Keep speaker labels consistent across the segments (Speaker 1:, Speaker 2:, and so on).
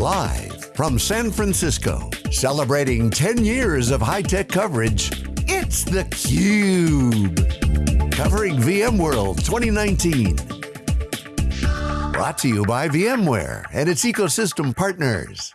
Speaker 1: Live from San Francisco, celebrating 10 years of high-tech coverage, it's theCUBE. Covering VMworld 2019. Brought to you by VMware and its ecosystem partners.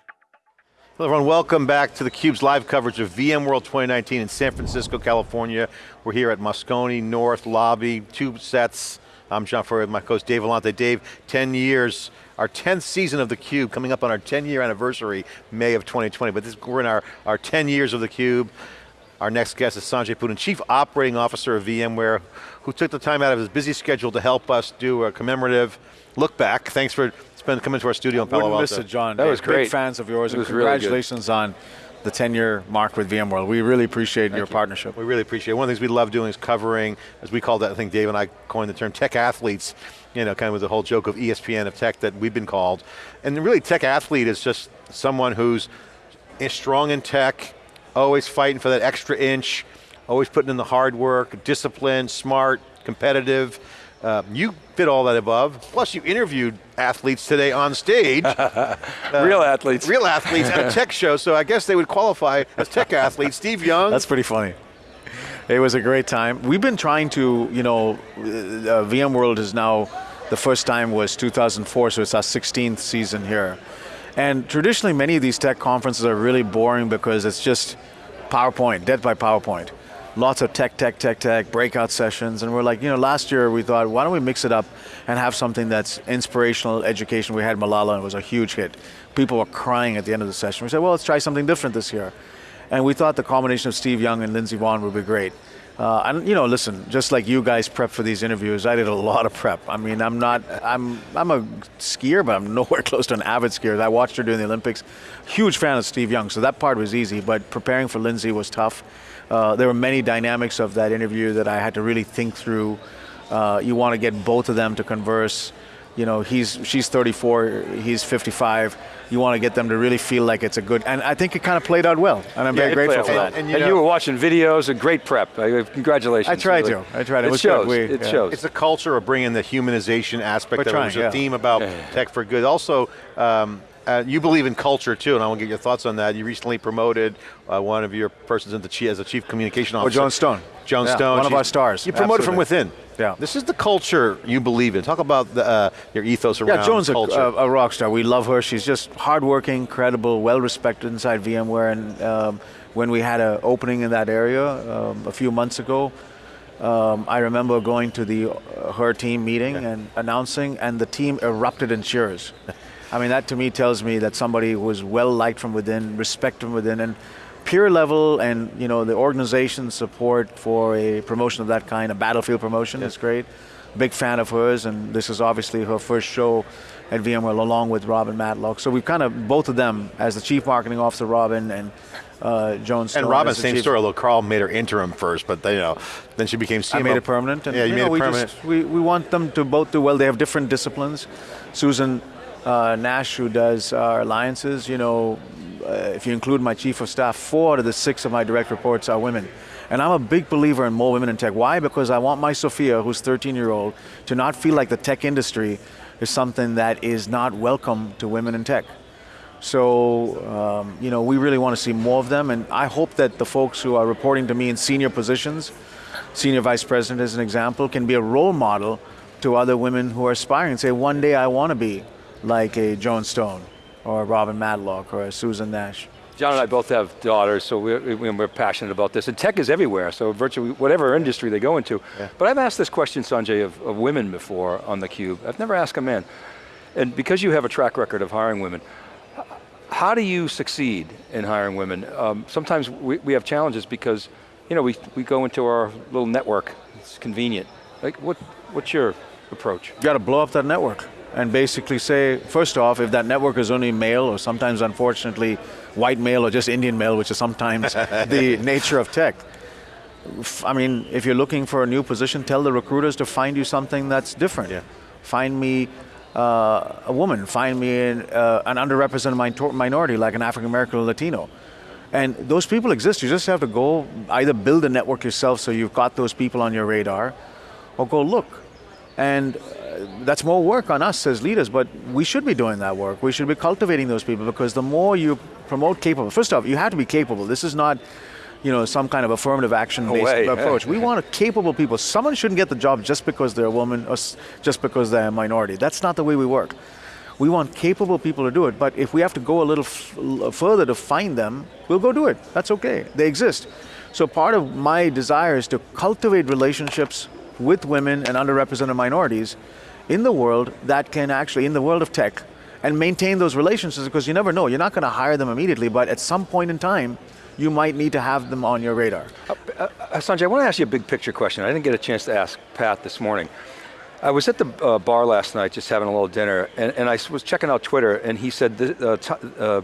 Speaker 2: Hello everyone, welcome back to theCUBE's live coverage of VMworld 2019 in San Francisco, California. We're here at Moscone North Lobby, two sets. I'm John Furrier, my co-host Dave Vellante. Dave, 10 years, our 10th season of theCUBE, coming up on our 10 year anniversary, May of 2020, but this, we're in our, our 10 years of theCUBE. Our next guest is Sanjay Poonen, Chief Operating Officer of VMware, who took the time out of his busy schedule to help us do a commemorative look back. Thanks for spending, coming to our studio in Palo
Speaker 3: Wouldn't miss it, John.
Speaker 4: That was
Speaker 3: Big
Speaker 4: great.
Speaker 3: fans of yours,
Speaker 4: It
Speaker 3: and
Speaker 4: was really good.
Speaker 3: congratulations on the 10-year mark with VMworld. We really appreciate your partnership.
Speaker 2: We really appreciate it. One of the things we love doing is covering, as we call that, I think Dave and I coined the term tech athletes, you know, kind of with the whole joke of ESPN of tech that we've been called. And really tech athlete is just someone who's strong in tech, always fighting for that extra inch, always putting in the hard work, disciplined, smart, competitive. Uh, you fit all that above. Plus you interviewed athletes today on stage.
Speaker 4: Real athletes.
Speaker 2: real athletes at a tech show, so I guess they would qualify as tech athletes. Steve Young.
Speaker 3: That's pretty funny. It was a great time. We've been trying to, you know, uh, VMworld is now, the first time was 2004, so it's our 16th season here. And traditionally, many of these tech conferences are really boring because it's just PowerPoint, dead by PowerPoint. Lots of tech, tech, tech, tech, breakout sessions, and we're like, you know, last year we thought, why don't we mix it up and have something that's inspirational education. We had Malala, and it was a huge hit. People were crying at the end of the session. We said, well, let's try something different this year. And we thought the combination of Steve Young and Lindsey Vonn would be great. Uh, and you know, listen, just like you guys prep for these interviews, I did a lot of prep. I mean, I'm not, I'm, I'm a skier, but I'm nowhere close to an avid skier. I watched her during the Olympics. Huge fan of Steve Young, so that part was easy, but preparing for Lindsey was tough. Uh, there were many dynamics of that interview that I had to really think through. Uh, you want to get both of them to converse. You know, he's, she's 34, he's 55. You want to get them to really feel like it's a good, and I think it kind of played out well, and I'm
Speaker 2: Yeah,
Speaker 3: very grateful for that.
Speaker 2: And
Speaker 4: And,
Speaker 2: you
Speaker 4: you,
Speaker 2: know-
Speaker 4: were watching videos, a great prep. Uh, Congratulations.
Speaker 3: I tried
Speaker 4: Really.
Speaker 3: to. I tried. It
Speaker 4: It shows.
Speaker 3: We-
Speaker 4: it
Speaker 3: yeah.
Speaker 4: shows.
Speaker 2: It's a culture of bringing the humanization aspect
Speaker 3: We're
Speaker 2: of it.
Speaker 3: trying,
Speaker 2: It was a
Speaker 3: yeah.
Speaker 2: theme about
Speaker 4: Yeah, yeah.
Speaker 2: tech for good. Also, um, uh, you believe in culture too, and I want to get your thoughts on that. You recently promoted uh, one of your persons into chief, as a chief communication
Speaker 3: Or
Speaker 2: officer.
Speaker 3: Joan Stone.
Speaker 2: Joan
Speaker 3: Yeah,
Speaker 2: Stone.
Speaker 3: one of our stars.
Speaker 2: You promoted from within.
Speaker 3: Yeah.
Speaker 2: This is the culture you believe in. Talk about the, uh, your ethos around
Speaker 3: Yeah, Joan's a,
Speaker 2: culture.
Speaker 3: a, a rock star. We love her. She's just hardworking, credible, well respected inside VMware. And um, when we had an opening in that area um, a few months ago, um, I remember going to the uh, her team meeting and announcing, and the team erupted in cheers. I mean, that to me tells me that somebody who was well liked from within, respect from within, and peer level, and you know the organization support for a promotion of that kind, a battlefield promotion, is great. Big fan of hers, and this is obviously her first show at VMware along with Robin Matlock. So we've kind of both of them as the chief marketing officer, Robin, and uh, Joan Stone.
Speaker 2: and Robin, same
Speaker 3: chief-
Speaker 2: story, although Carl made her interim first, but they, you know, then she became CMO.
Speaker 3: I made it permanent. And,
Speaker 2: yeah, you, made
Speaker 3: know,
Speaker 2: it
Speaker 3: we
Speaker 2: permanent.
Speaker 3: Just, we, we want them to both do well. They have different disciplines. Susan uh, Nash, who does our alliances, you know, uh, if you include my chief of staff, four out of the six of my direct reports are women. And I'm a big believer in more women in tech. Why? Because I want my Sophia, who's 13 year old, to not feel like the tech industry is something that is not welcome to women in tech. So, um, you know, we really want to see more of them, and I hope that the folks who are reporting to me in senior positions, senior vice president as an example, can be a role model to other women who are aspiring say, one day I want to be like a Joan Stone, or a Robin Matlock, or a Susan Nash.
Speaker 4: John and I both have daughters, so we're, we're passionate about this. And tech is everywhere, so virtually whatever industry they go into. But I've asked this question, Sanjay, of, of women before on theCUBE. I've never asked a man. And because you have a track record of hiring women, how do you succeed in hiring women? Um, sometimes we, we have challenges because, you know, we, we go into our little network, it's convenient. Like, what, what's your approach?
Speaker 3: You got to blow up that network and basically say, first off, if that network is only male, or sometimes unfortunately white male or just Indian male, which is sometimes the nature of tech. I mean, if you're looking for a new position, tell the recruiters to find you something that's different.
Speaker 2: Yeah.
Speaker 3: Find me uh, a woman, find me an, uh, an underrepresented minor- minority like an African American or Latino. And those people exist, you just have to go either build a network yourself so you've got those people on your radar, or go look. And that's more work on us as leaders, but we should be doing that work. We should be cultivating those people because the more you promote capable, first off, you have to be capable. This is not you know, some kind of affirmative action based
Speaker 4: way,
Speaker 3: approach.
Speaker 4: yeah.
Speaker 3: We want capable people. Someone shouldn't get the job just because they're a woman or s- just because they're a minority. That's not the way we work. We want capable people to do it, but if we have to go a little further to find them, we'll go do it. That's okay. They exist. So part of my desire is to cultivate relationships with women and underrepresented minorities in the world that can actually, in the world of tech, and maintain those relationships because you never know. You're not going to hire them immediately, but at some point in time, you might need to have them on your radar.
Speaker 4: Uh, Sanjay, I want to ask you a big picture question. I didn't get a chance to ask Pat this morning. I was at the uh, bar last night just having a little dinner, and, and I was checking out Twitter, and he said the, uh, uh,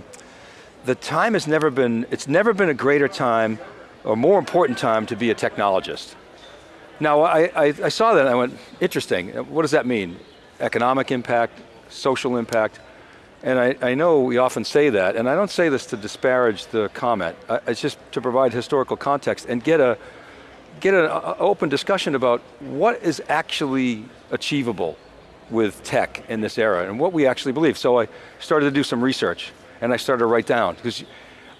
Speaker 4: the time has never been, it's never been a greater time or more important time to be a technologist. Now, I, I, I saw that and I went, interesting. What does that mean? Economic impact, social impact? And I, I know we often say that, and I don't say this to disparage the comment. I, it's just to provide historical context and get a get an open discussion about what is actually achievable with tech in this era and what we actually believe. So I started to do some research and I started to write down because.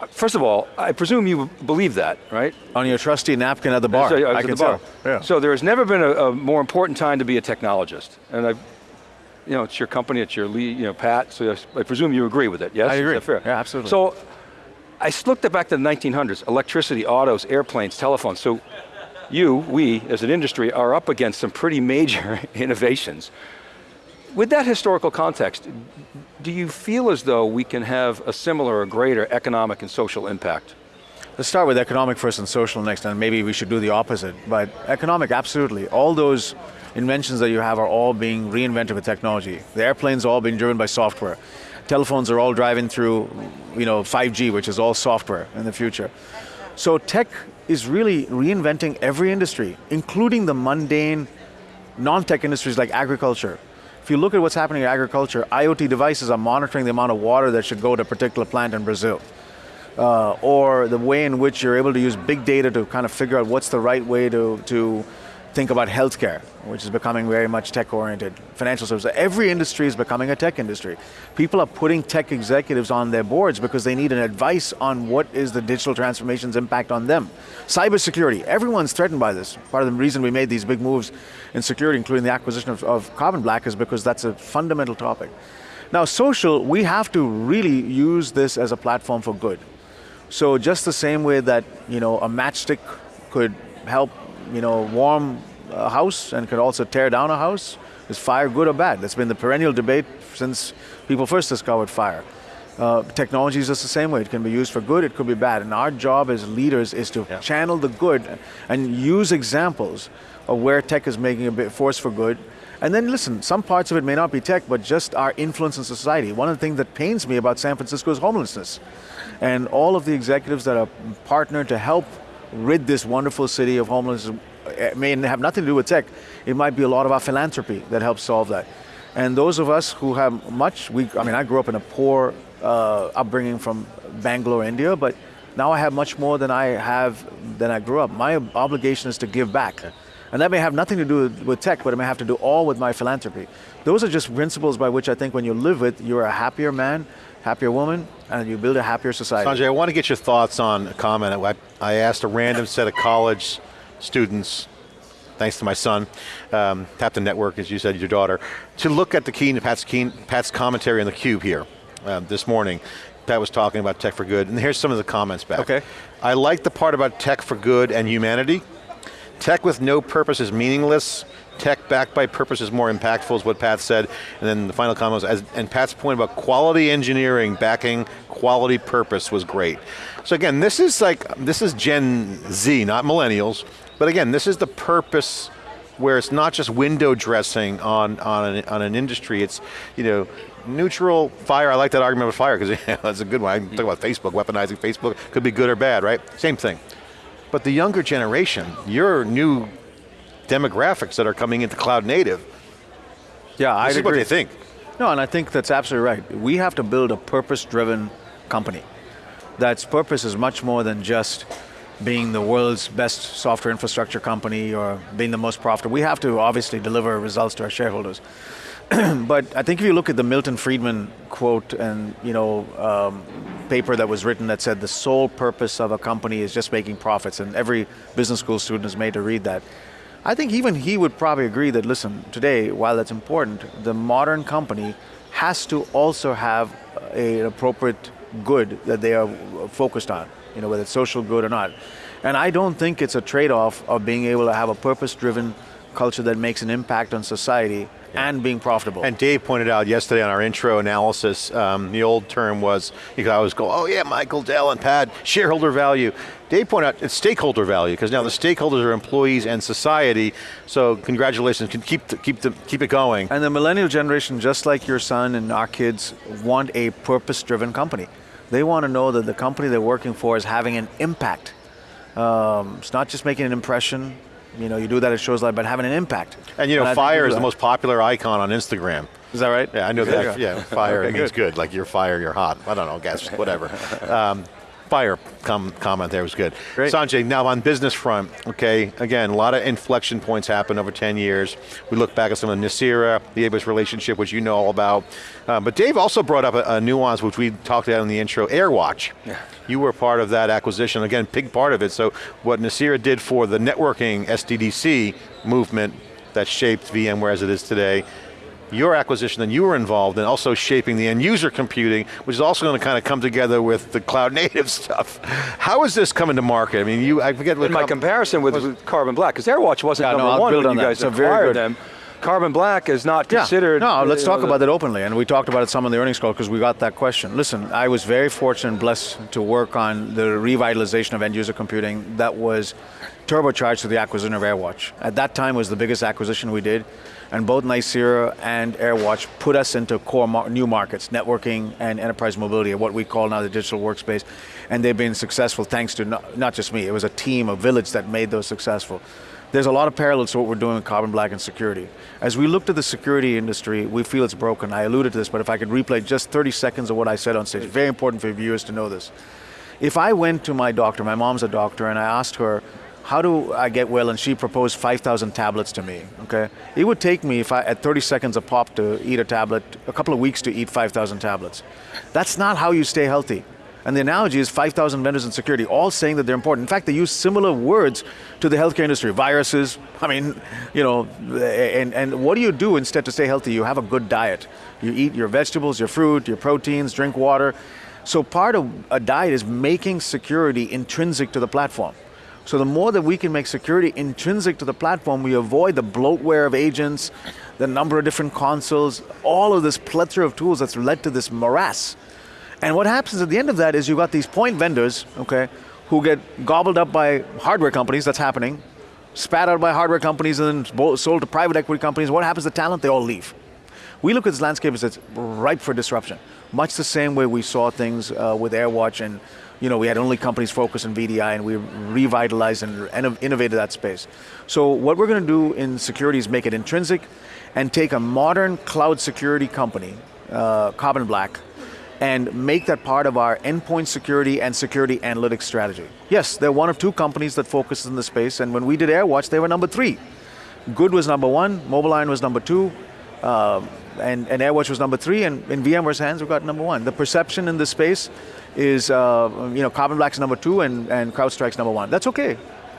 Speaker 4: First of all, I presume you believe that, right?
Speaker 3: On your trusty napkin at the bar.
Speaker 4: So, yeah, I
Speaker 3: I can
Speaker 4: bar.
Speaker 3: tell. Yeah.
Speaker 4: So there has never been a, a more important time to be a technologist. And I, you know, it's your company, it's your lead, you know, Pat, so I presume you agree with it, yes?
Speaker 3: I agree.
Speaker 4: Fair?
Speaker 3: Yeah, absolutely.
Speaker 4: So I looked back to the 1900s, electricity, autos, airplanes, telephones. So you, we, as an industry, are up against some pretty major innovations. With that historical context, do you feel as though we can have a similar or greater economic and social impact?
Speaker 3: Let's start with economic first and social next, and maybe we should do the opposite. But economic, absolutely. All those inventions that you have are all being reinvented with technology. The airplanes are all being driven by software. Telephones are all driving through, you know, 5G, which is all software in the future. So tech is really reinventing every industry, including the mundane non-tech industries like agriculture. If you look at what's happening in agriculture, IoT devices are monitoring the amount of water that should go to a particular plant in Brazil uh, or the way in which you're able to use big data to kind of figure out what's the right way to, to think about healthcare, which is becoming very much tech oriented, financial services. Every industry is becoming a tech industry. People are putting tech executives on their boards because they need an advice on what is the digital transformation's impact on them. Cybersecurity, everyone's threatened by this. Part of the reason we made these big moves in security, including the acquisition of, of Carbon Black, is because that's a fundamental topic. Now, social, we have to really use this as a platform for good. So just the same way that you know a matchstick could help you know warm a house and could also tear down a house, is fire good or bad? That's been the perennial debate since people first discovered fire. Uh, technology is just the same way. It can be used for good, it could be bad. And our job as leaders is to channel the good and use examples of where tech is making a bit force for good. And then listen, some parts of it may not be tech, but just our influence in society. One of the things that pains me about San Francisco is homelessness. And all of the executives that are partnered to help rid this wonderful city of homelessness eh, may have nothing to do with tech. It might be a lot of our philanthropy that helps solve that. And those of us who have much, we, I mean, I grew up in a poor uh, upbringing from Bangalore, India, but now I have much more than I have than I grew up. My obligation is to give back. And that may have nothing to do with, tech, but it may have to do all with my philanthropy. Those are just principles by which I think when you live with, you're a happier man, happier woman, and you build a happier society.
Speaker 2: Sanjay, I want to get your thoughts on a comment. I, I asked a random set of college students, thanks to my son, um, Tap the Network, as you said, your daughter, to look at the Keen, Pat's, Keen, Pat's commentary on the Cube here um, this morning. Pat was talking about tech for good, and here's some of the comments back.
Speaker 3: Okay.
Speaker 2: I like the part about tech for good and humanity. Tech with no purpose is meaningless. Tech backed by purpose is more impactful, is what Pat said. And then the final comment was, as, and Pat's point about quality engineering backing quality purpose was great. So again, this is like, this is Gen Z, not millennials. But again, this is the purpose where it's not just window dressing on, on, an, on an industry, it's, you know, neutral fire, I like that argument with fire, because that's a good one. I talk about Facebook, weaponizing Facebook, could be good or bad, right? Same thing. But the younger generation, your new demographics that are coming into cloud native,
Speaker 3: yeah, I agree.
Speaker 2: what they think.
Speaker 3: No, and I think that's absolutely right. We have to build a purpose-driven company. That's purpose is much more than just, being the world's best software infrastructure company or being the most profitable. We have to obviously deliver results to our shareholders. but I think if you look at the Milton Friedman quote and you know um, paper that was written that said the sole purpose of a company is just making profits, and every business school student is made to read that. I think even he would probably agree that listen, today, while that's important, the modern company has to also have a, an appropriate good that they are focused on, you know, whether it's social good or not. And I don't think it's a trade-off of being able to have a purpose-driven culture that makes an impact on society and being profitable.
Speaker 2: And Dave pointed out yesterday on our intro analysis, um, the old term was, you could always go, oh yeah, Michael, Dell, and Pat, shareholder value. Dave pointed out it's stakeholder value, because now the stakeholders are employees and society, so congratulations, can keep, the, keep, the, keep it going.
Speaker 3: And the millennial generation, just like your son and our kids, want a purpose-driven company. They want to know that the company they're working for is having an impact. Um, it's not just making an impression, you know, you do that at shows like, but having an impact.
Speaker 2: And you know, and fire is the most popular icon on Instagram.
Speaker 3: Is that right?
Speaker 2: Yeah, I know that. Yeah, fire okay, means good. good. Like you're fire, you're hot. I don't know, guess whatever. Um, fire com comment there was good.
Speaker 3: Great.
Speaker 2: Sanjay, now on business front, okay, again, a lot of inflection points happen over 10 years. We look back at some of Nicira, the AWS relationship, which you know all about. Uh, but Dave also brought up a, a, nuance, which we talked about in the intro, AirWatch. Yeah. You were part of that acquisition, again, big part of it. So what Nicira did for the networking SDDC movement that shaped VMware as it is today, your acquisition that you were involved in, also shaping the end user computing, which is also going to kind of come together with the cloud native stuff. How is this coming to market? I mean, you, I forget
Speaker 4: what- In my comparison with, with Carbon Black, because AirWatch wasn't yeah, number no, one when on you guys acquired them. Carbon Black is not considered.
Speaker 3: Yeah. No, let's talk about that openly, and we talked about it some in the earnings call because we got that question. Listen, I was very fortunate and blessed to work on the revitalization of end user computing that was turbocharged through the acquisition of AirWatch. At that time was the biggest acquisition we did, and both Nicira and AirWatch put us into core mar new markets, networking and enterprise mobility, what we call now the digital workspace, and they've been successful thanks to not, not just me, it was a team, a village that made those successful. There's a lot of parallels to what we're doing with Carbon Black and security. As we looked at the security industry, we feel it's broken. I alluded to this, but if I could replay just 30 seconds of what I said on stage, very important for viewers to know this. If I went to my doctor, my mom's a doctor, and I asked her, how do I get well? And she proposed 5,000 tablets to me, okay? It would take me, if I, at 30 seconds a pop to eat a tablet, a couple of weeks to eat 5,000 tablets. That's not how you stay healthy. And the analogy is 5,000 vendors in security, all saying that they're important. In fact, they use similar words to the healthcare industry. Viruses, I mean, you know, and, and what do you do instead to stay healthy? You have a good diet. You eat your vegetables, your fruit, your proteins, drink water. So part of a diet is making security intrinsic to the platform. So the more that we can make security intrinsic to the platform, we avoid the bloatware of agents, the number of different consoles, all of this plethora of tools that's led to this morass. And what happens at the end of that is you've got these point vendors, okay, who get gobbled up by hardware companies, that's happening, spat out by hardware companies and then sold to private equity companies. What happens to talent? They all leave. We look at this landscape as it's ripe for disruption. Much the same way we saw things uh, with AirWatch and you know, we had only companies focused on VDI and we revitalized and innovated that space. So what we're going to do in security is make it intrinsic and take a modern cloud security company, uh, Carbon Black, and make that part of our endpoint security and security analytics strategy. Yes, they're one of two companies that focuses in the space, and when we did AirWatch, they were number three. Good was number one, MobileIron was number two, uh, and, and AirWatch was number three, and in VMware's hands, we got number one. The perception in the space is, uh, you know, Carbon Black's number two and, and CrowdStrike's number one. That's okay.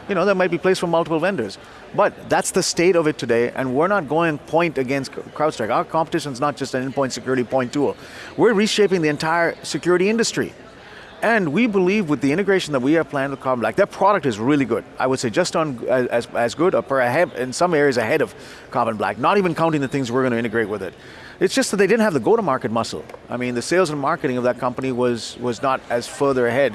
Speaker 3: You know, there might be place for multiple vendors. But that's the state of it today, and we're not going point against CrowdStrike. Our competition is not just an endpoint security point tool. We're reshaping the entire security industry. And we believe with the integration that we have planned with Carbon Black, their product is really good. I would say just on as, as good or ahead, in some areas ahead of Carbon Black, not even counting the things we're going to integrate with it. It's just that they didn't have the go-to-market muscle. I mean, the sales and marketing of that company was, was not as further ahead.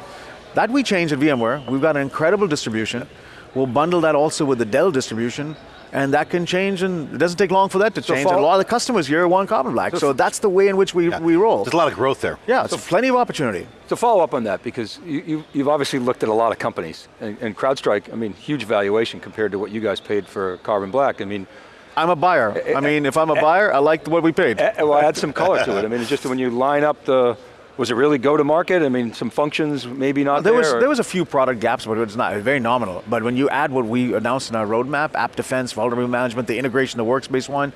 Speaker 3: That we changed at VMware. We've got an incredible distribution. We'll bundle that also with the Dell distribution and that can change, and it doesn't take long for that to change. So a lot of the customers here want Carbon Black, so, so that's the way in which we, yeah. we roll.
Speaker 2: There's a lot of growth there.
Speaker 3: Yeah, it's so plenty of opportunity.
Speaker 4: To follow up on that, because you, you, have obviously looked at a lot of companies, and, and CrowdStrike, I mean, huge valuation compared to what you guys paid for Carbon Black. I mean,
Speaker 3: I'm a buyer. Eh, I eh, mean, if I'm a eh, buyer, I like what we paid.
Speaker 4: Well, add some color to it. I mean, it's just when you line up the Was it really go to market? I mean, some functions maybe not
Speaker 3: there.
Speaker 4: there
Speaker 3: was
Speaker 4: or-
Speaker 3: there was a few product gaps, but it's not very nominal. But when you add what we announced in our roadmap, app defense, vulnerability management, the integration, the workspace one,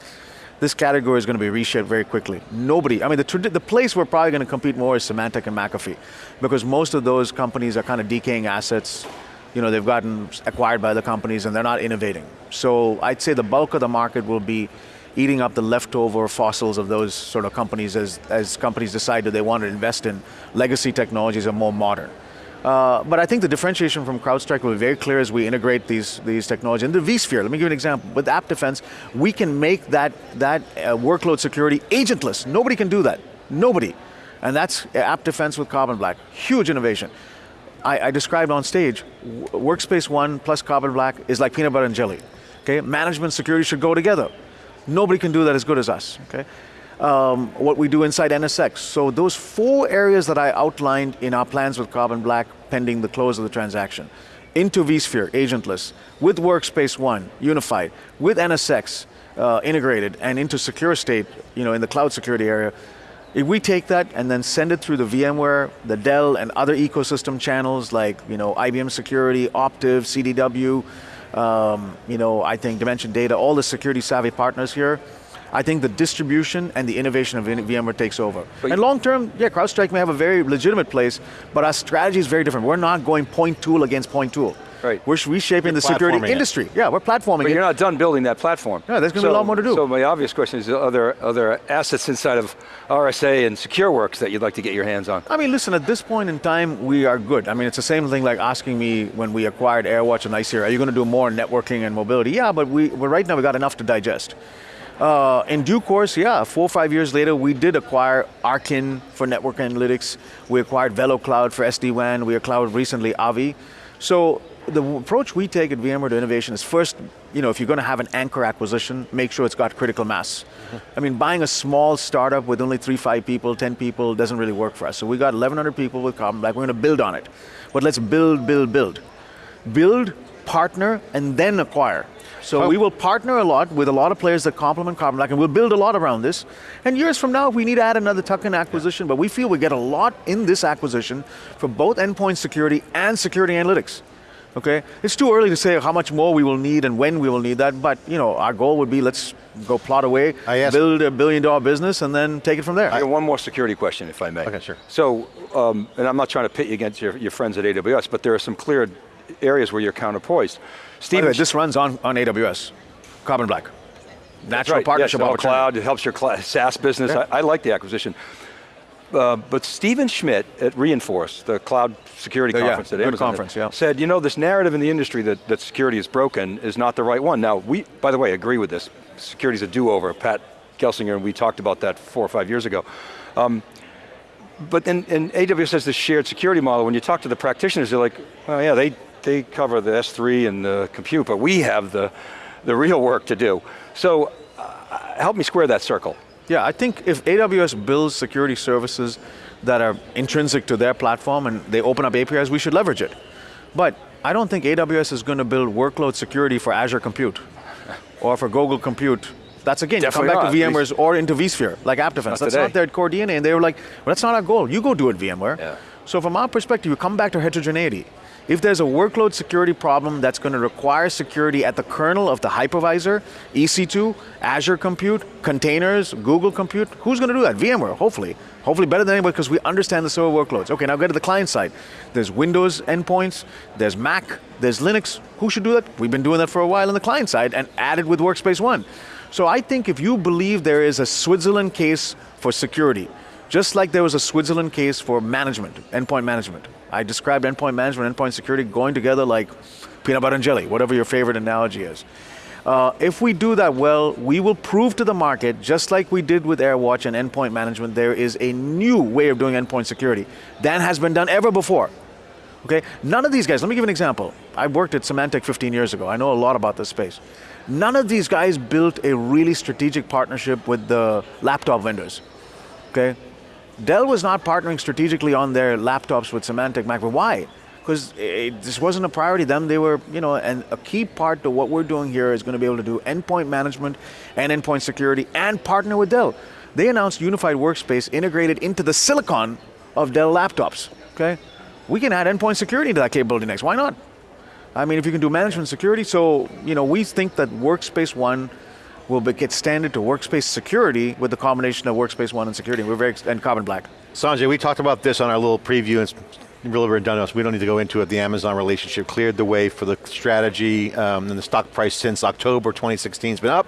Speaker 3: this category is going to be reshaped very quickly. Nobody, I mean, the, the place we're probably going to compete more is Symantec and McAfee, because most of those companies are kind of decaying assets. You know, they've gotten acquired by the companies and they're not innovating. So I'd say the bulk of the market will be eating up the leftover fossils of those sort of companies as, as companies decide that they want to invest in legacy technologies or more modern. Uh, but I think the differentiation from CrowdStrike will be very clear as we integrate these, these technologies. In the vSphere, let me give you an example. With App Defense, we can make that, that uh, workload security agentless. Nobody can do that. Nobody. And that's App Defense with Carbon Black. Huge innovation. I, I described on stage, Workspace ONE plus Carbon Black is like peanut butter and jelly. Okay, management security should go together. Nobody can do that as good as us. Okay, um, what we do inside NSX. So those four areas that I outlined in our plans with Carbon Black, pending the close of the transaction, into vSphere, agentless, with Workspace ONE, unified, with NSX uh, integrated, and into secure state, you know, in the cloud security area. If we take that and then send it through the VMware, the Dell, and other ecosystem channels like you know IBM Security, Optiv, CDW, um, you know I think Dimension Data, all the security savvy partners here. I think the distribution and the innovation of VMware takes over.
Speaker 4: But
Speaker 3: and long term, yeah, CrowdStrike may have a very legitimate place, but our strategy is very different. We're not going point tool against point tool.
Speaker 4: Right.
Speaker 3: We're reshaping the
Speaker 2: platforming
Speaker 3: security
Speaker 2: it.
Speaker 3: industry. Yeah, we're platforming
Speaker 4: But
Speaker 3: it.
Speaker 4: you're not done building that platform.
Speaker 3: Yeah, there's gonna be a lot more to do.
Speaker 4: So my obvious question is, are there, are there assets inside of RSA and SecureWorks that you'd like to get your hands on?
Speaker 3: I mean, listen, at this point in time, we are good. I mean, it's the same thing like asking me when we acquired AirWatch and Nicira, are you going to do more networking and mobility? Yeah, but we, well, right now we got enough to digest. Uh, in due course, yeah, four or five years later, we did acquire Arkin for network analytics. We acquired VeloCloud for SD-WAN. We acquired recently Avi. So the approach we take at VMware to innovation is first, you know, if you're going to have an anchor acquisition, make sure it's got critical mass. Mm-hmm. I mean, buying a small startup with only three, five people, 10 people doesn't really work for us. So we got 1,100 people with Carbon Black. We're going to build on it. But let's build, build, build. Build, partner, and then acquire. So
Speaker 2: How-
Speaker 3: we will partner a lot with a lot of players that complement Carbon Black, and we'll build a lot around this. And years from now, if we need to add another tuck-in acquisition, but we feel we get a lot in this acquisition for both endpoint security and security analytics. Okay, it's too early to say how much more we will need and when we will need that, but you know, our goal would be let's go plot away, build a billion dollar business, and then take it from there.
Speaker 4: I got one more security question, if I may.
Speaker 2: Okay, sure.
Speaker 4: So, um, and I'm not trying to pit you against your, your friends at AWS, but there are some clear areas where you're counterpoised. Steve,
Speaker 3: way, this runs on, on AWS, Carbon Black. Natural
Speaker 4: right,
Speaker 3: partnership
Speaker 4: yes, all
Speaker 3: opportunity.
Speaker 4: cloud, it helps your cl- SaaS business.
Speaker 3: Yeah.
Speaker 4: I, I like the acquisition. Uh, but Stephen Schmidt at Reinforce, the cloud security
Speaker 3: Oh, yeah,
Speaker 4: conference that
Speaker 3: good
Speaker 4: Amazon
Speaker 3: conference, yeah.
Speaker 4: said, you know, this narrative in the industry that, that security is broken is not the right one. Now, we, by the way, agree with this. Security's a do-over. Pat Gelsinger, and we talked about that four or five years ago. Um, but then, and AWS has this shared security model. When you talk to the practitioners, they're like, oh yeah, they, they cover the S3 and the compute, but we have the, the real work to do. So uh, help me square that circle.
Speaker 3: Yeah, I think if AWS builds security services that are intrinsic to their platform and they open up APIs, we should leverage it. But I don't think AWS is going to build workload security for Azure Compute or for Google Compute. That's again,
Speaker 4: Definitely
Speaker 3: come back
Speaker 4: not.
Speaker 3: to VMware's or into vSphere, like App Defense. That's
Speaker 4: today.
Speaker 3: not their core DNA. And they were like, well, that's not our goal. You go do it, VMware.
Speaker 4: Yeah.
Speaker 3: So from our perspective, you come back to heterogeneity. If there's a workload security problem that's going to require security at the kernel of the hypervisor, EC2, Azure Compute, containers, Google Compute, who's going to do that? VMware, hopefully. Hopefully better than anybody because we understand the server workloads. Okay, now go to the client side. There's Windows endpoints, there's Mac, there's Linux. Who should do that? We've been doing that for a while on the client side and added with Workspace ONE. So I think if you believe there is a Switzerland case for security, just like there was a Switzerland case for management, endpoint management. I described endpoint management, endpoint security going together like peanut butter and jelly, whatever your favorite analogy is. Uh, if we do that well, we will prove to the market, just like we did with AirWatch and endpoint management, there is a new way of doing endpoint security than has been done ever before. Okay, none of these guys. Let me give an example. I worked at Symantec 15 years ago. I know a lot about this space. None of these guys built a really strategic partnership with the laptop vendors. Okay, Dell was not partnering strategically on their laptops with Symantec Mac. But why? Because this wasn't a priority. To them, they were, you know, and a key part to what we're doing here is going to be able to do endpoint management and endpoint security and partner with Dell. They announced Unified Workspace integrated into the silicon of Dell laptops, okay? We can add endpoint security to that capability next, why not? I mean, if you can do management security, so you know, we think that Workspace ONE will get standard to Workspace security with the combination of Workspace ONE and security. We're very, and Carbon Black.
Speaker 2: Sanjay, we talked about this on our little preview, really redundant, so we don't need to go into it. The Amazon relationship cleared the way for the strategy, um, and the stock price since October 2016 has been up.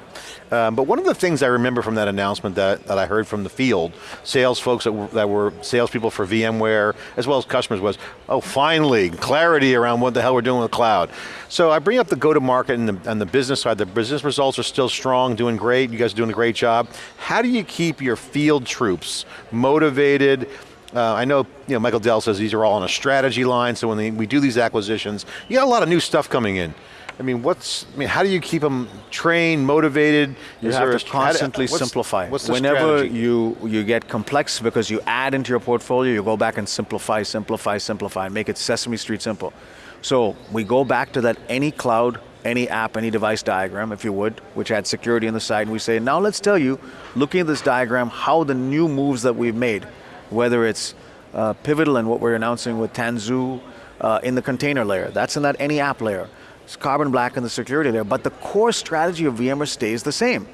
Speaker 2: Um, but one of the things I remember from that announcement that, that I heard from the field, sales folks that were, that were salespeople for VMware, as well as customers was, oh finally, clarity around what the hell we're doing with cloud. So I bring up the go-to-market and the, and the business side. The business results are still strong, doing great, you guys are doing a great job. How do you keep your field troops motivated, uh, I know, you know Michael Dell says these are all on a strategy line, so when they, we do these acquisitions, you got a lot of new stuff coming in. I mean, what's, I mean, how do you keep them trained, motivated?
Speaker 3: You
Speaker 2: Is
Speaker 3: have to
Speaker 2: a-
Speaker 3: constantly
Speaker 2: what's-
Speaker 3: simplify.
Speaker 2: What's the
Speaker 3: Whenever
Speaker 2: strategy?
Speaker 3: you, you get complex because you add into your portfolio, you go back and simplify, simplify, simplify, and make it Sesame Street simple. So we go back to that any cloud, any app, any device diagram, if you would, which had security on the side, and we say, now let's tell you, looking at this diagram, how the new moves that we've made, whether it's uh, pivotal and what we're announcing with Tanzu uh, in the container layer, that's in that any app layer. It's Carbon Black in the security layer, but the core strategy of VMware stays the same.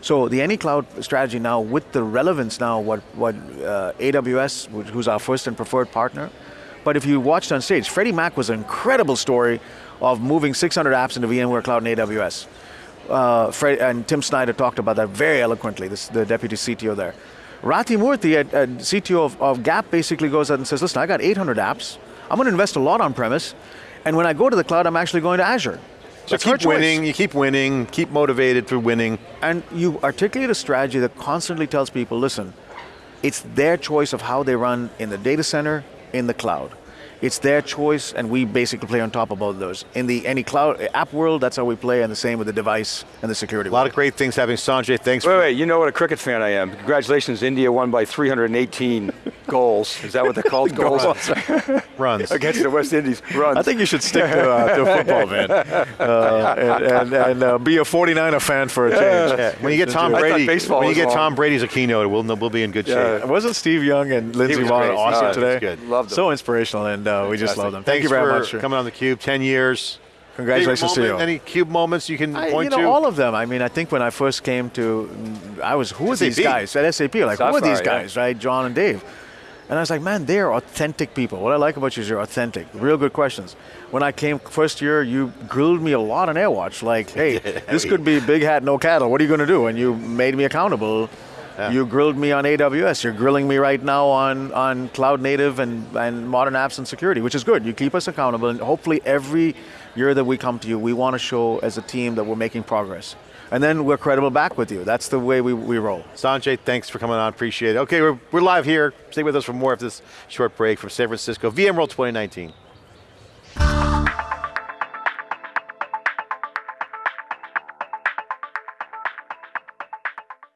Speaker 3: So the any cloud strategy now, with the relevance now, what what uh, AWS, who's our first and preferred partner, but if you watched on stage, Freddie Mac was an incredible story of moving 600 apps into VMware Cloud and AWS. Uh, Fred, and Tim Snyder talked about that very eloquently, this, the deputy CTO there. Rati Murthy, at, at CTO of, of Gap, basically goes out and says, listen, I got 800 apps, I'm going to invest a lot on premise, and when I go to the cloud, I'm actually going to Azure.
Speaker 2: So
Speaker 3: That's
Speaker 2: keep winning, you keep winning, keep motivated through winning.
Speaker 3: And you articulate a strategy that constantly tells people, listen, it's their choice of how they run in the data center, in the cloud. It's their choice, and we basically play on top of both of those. In the any cloud app world, that's how we play, and the same with the device and the security.
Speaker 2: A lot of great things happening. Sanjay, thanks
Speaker 4: Wait,
Speaker 2: for
Speaker 4: wait, you know what a cricket fan I am. Congratulations, India won by 318 goals. Is that what they're called? goals
Speaker 2: runs.
Speaker 4: against the West Indies. Runs.
Speaker 3: I think you should stick to, uh, to football, man, uh, and, and, and uh, be a 49er fan for a change.
Speaker 2: Yeah, When you get Tom
Speaker 4: I
Speaker 2: Brady,
Speaker 4: baseball
Speaker 2: when you get
Speaker 4: long.
Speaker 2: Tom Brady as a keynote, we'll, we'll be in good
Speaker 4: Yeah.
Speaker 2: shape.
Speaker 3: Wasn't Steve Young and Lindsey
Speaker 2: was
Speaker 3: Vonn awesome
Speaker 2: he was
Speaker 3: today?
Speaker 2: good.
Speaker 4: Loved them.
Speaker 3: So inspirational, and uh, we just
Speaker 4: Fantastic.
Speaker 3: love them. Thank
Speaker 2: Thanks
Speaker 3: you very much for
Speaker 2: coming on the Cube. Ten years.
Speaker 3: Congratulations
Speaker 2: Favorite
Speaker 3: to you.
Speaker 2: Any Cube moments you can
Speaker 3: I,
Speaker 2: point
Speaker 3: you know,
Speaker 2: to?
Speaker 3: all of them. I mean, I think when I first came to, I was, who are these guys at SAP? Like, who are
Speaker 4: Sapphire,
Speaker 3: these
Speaker 4: yeah.
Speaker 3: guys, right? John and Dave. And I was like, man, they're authentic people. What I like about you is you're authentic. Real good questions. When I came first year, you grilled me a lot on AirWatch. Like, hey, this could be big hat, no cattle. What are you going to do? And you made me accountable. You grilled me on AWS. You're grilling me right now on, on cloud native and, and modern apps and security, which is good. You keep us accountable, and hopefully every year that we come to you, we want to show as a team that we're making progress. And then we're credible back with you. That's the way we, we roll.
Speaker 2: Sanjay, thanks for coming on. Appreciate it. Okay, we're, we're live here. Stay with us for more of this short break from San Francisco, VMworld 2019.